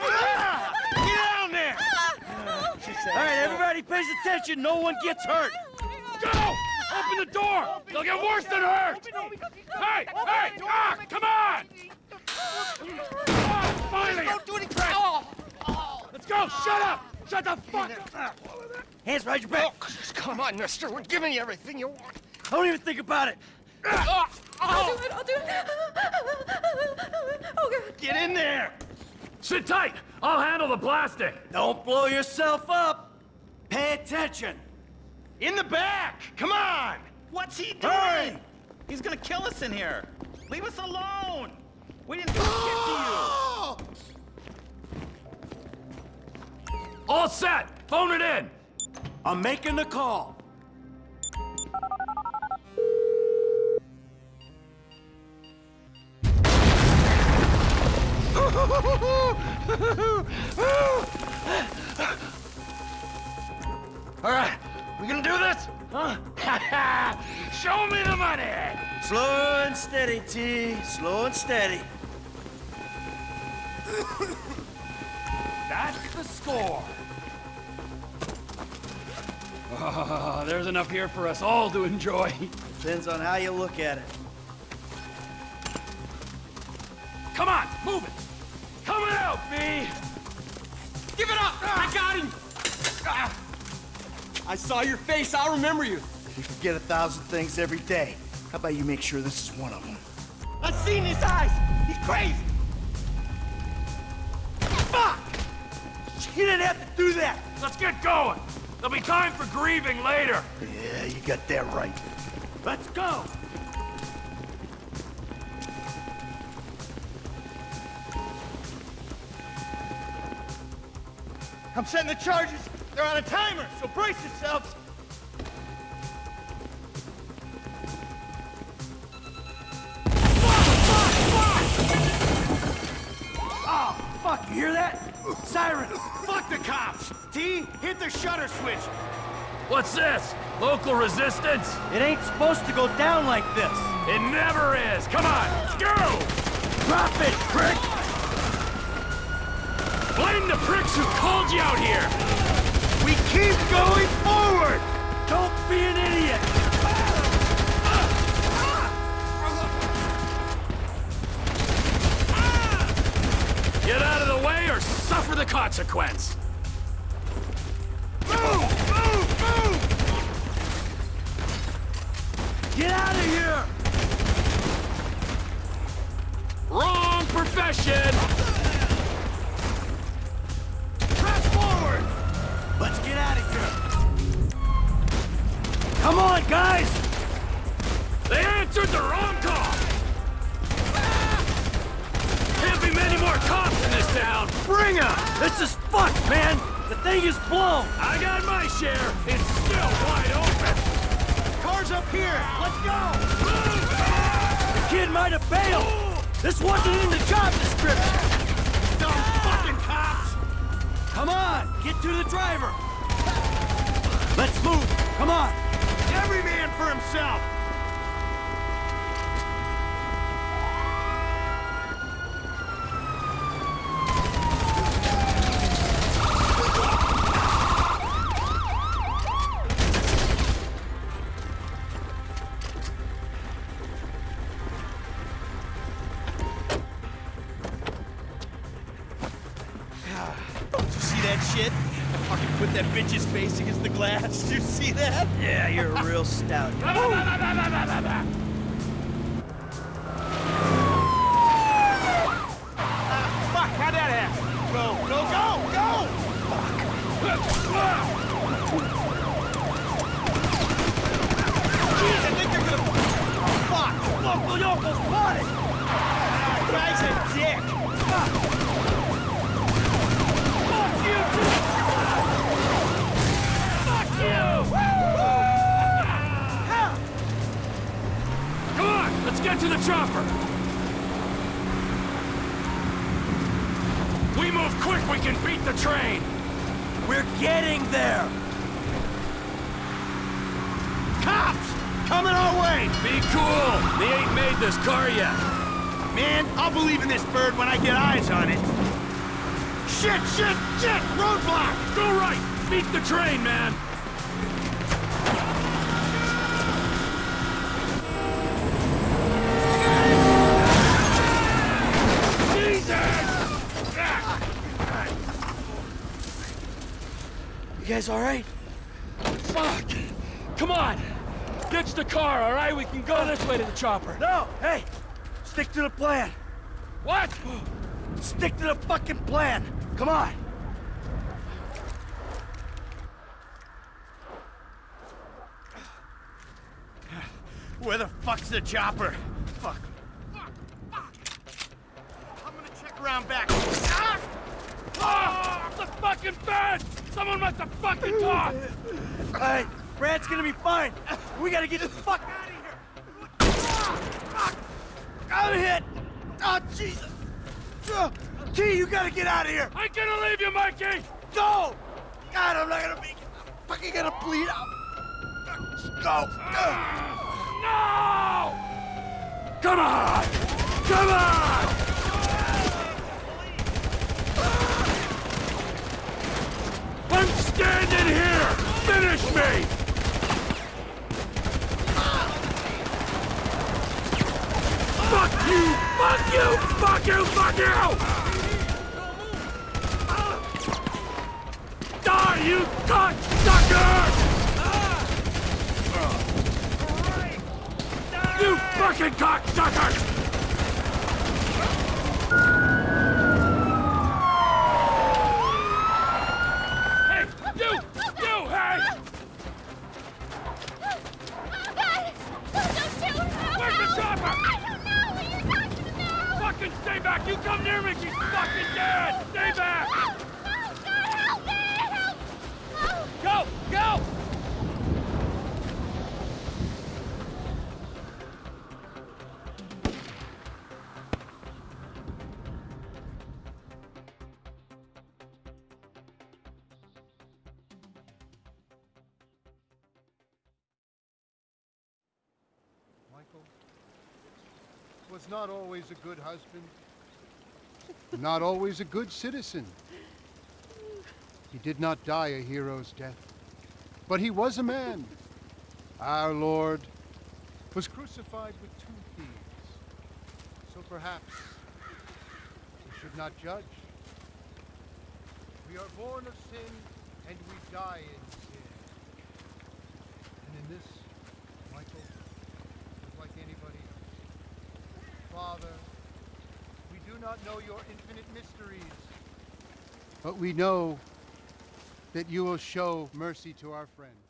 Ah! Get down there! All right, everybody pays attention. No one gets hurt. Go! Open the door! They'll get worse than hurt! Hey! Hey! Ah! Come on! Ah, finally! Don't do anything! Let's go! Shut up! Shut the fuck up! Hands behind your back. Oh, come on, mister. We're giving you everything you want. I Don't even think about it. I'll do it, I'll do it. Oh, God. Get in there! Sit tight! I'll handle the blasting! Don't blow yourself up. Pay attention. In the back! Come on! What's he doing? Hurry! He's gonna kill us in here. Leave us alone. We didn't do shit to you. All set! Phone it in! I'm making the call. All right, we gonna do this? Huh? Show me the money! Slow and steady, T. Slow and steady. That's the score! Ah, there's enough here for us all to enjoy. Depends on how you look at it. Come on, move it! Coming out, B! I got him! I saw your face, I'll remember you. You forget a thousand things every day. How about you make sure this is one of them? I've seen his eyes. He's crazy. Fuck! You didn't have to do that! Let's get going! There'll be time for grieving later! Yeah, you got that right. Let's go! I'm setting the charges. They're on a timer, so brace yourselves. Oh, fuck, you hear that? Siren! Fuck the cops! T, hit the shutter switch. What's this? Local resistance? It ain't supposed to go down like this. It never is! Come on, let's go! Drop it, prick! The pricks who called you out here! We keep going forward! Don't be an idiot! Get out of the way or suffer the consequence! Move! Move! Move! Get out of here! Wrong profession! Come on, guys! They answered the wrong call! Can't be many more cops in this town! Bring 'em! This is fucked, man! The thing is blown! I got my share! It's still wide open! Car's up here! Let's go! The kid might have bailed! This wasn't in the job description! Dumb fucking cops! Come on, get to the driver! Let's move! Come on! Every man for himself! See that shit? Put that bitch's face against the glass. Did you see that? Yeah, you're a real stout. Ah, fuck, how'd that happen? Go, go, get to the chopper! We move quick, we can beat the train! We're getting there! Cops! Coming our way! Be cool! They ain't made this car yet! Man, I'll believe in this bird when I get eyes on it. Shit, shit, shit! Roadblock! Go right! Beat the train, man! Guys all right? Fuck! Come on! Ditch the car, all right? We can go this way to the chopper. No, hey! Stick to the plan. What? Stick to the fucking plan. Come on. Where the fuck's the chopper? Fuck. Fuck. Fuck. I'm gonna check around back. Ah! Ah! The fucking fence! Someone must have fucking talked! Hey, Brad's gonna be fine. We gotta get the fuck out of here. Ah, fuck. I'm hit. Oh, Jesus. Uh, T, you gotta get out of here. I'm gonna leave you, Mikey! Go! God, I'm not gonna make it. I'm fucking gonna bleed out. Go. Uh, No! Come on! Come on! I'm standing here! Finish me! Fuck you! Fuck you! Fuck you! Fuck you! Die, you cocksucker! You fucking cocksuckers! Hey, you! You, hey! God! Don't shoot! Where's the chopper? I don't know what you're talking about! Fucking stay back! You come near me, she's fucking dead! Stay back! God, help me! Help! Go! Go! Michael was not always a good husband, not always a good citizen. He did not die a hero's death, but he was a man. Our Lord was crucified with two thieves. So perhaps we should not judge. We are born of sin and we die in sin. And in this, Michael, is like anybody else. Father, we do not know your infinite mysteries, but we know that you will show mercy to our friends.